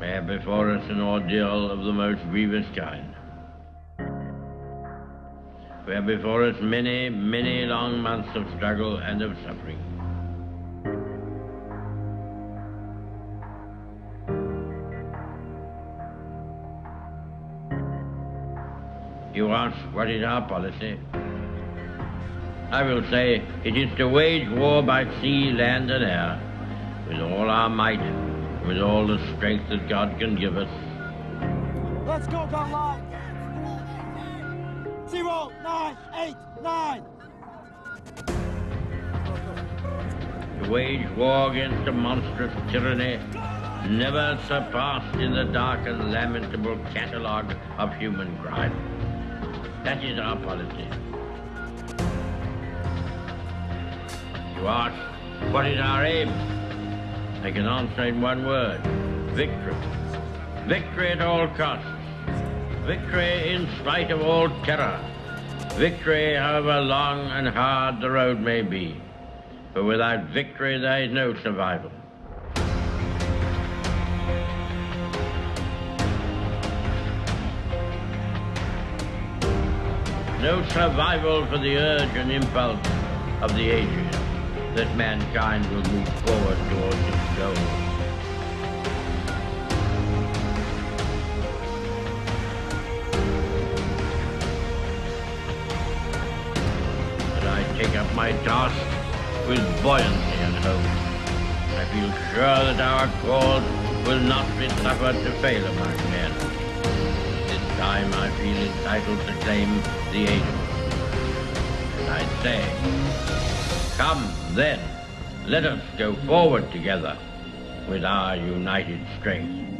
We have before us an ordeal of the most grievous kind. We have before us many, many long months of struggle and of suffering. You ask, what is our policy? I will say it is to wage war by sea, land, and air with all our might, with all the strength that God can give us. Let's go, gun line! Zero, nine, eight, nine! To wage war against a monstrous tyranny never surpassed in the dark and lamentable catalogue of human crime. That is our policy. You ask, what is our aim? I can answer in one word. Victory. Victory at all costs. Victory in spite of all terror. Victory however long and hard the road may be. For without victory there is no survival. No survival for the urge and impulse of the ages that mankind will move forward towards its goal. I take up my task with buoyancy and hope. I feel sure that our cause will not be suffered to fail among men. This time I feel entitled to claim the aid. And I say, come then, let us go forward together with our united strength.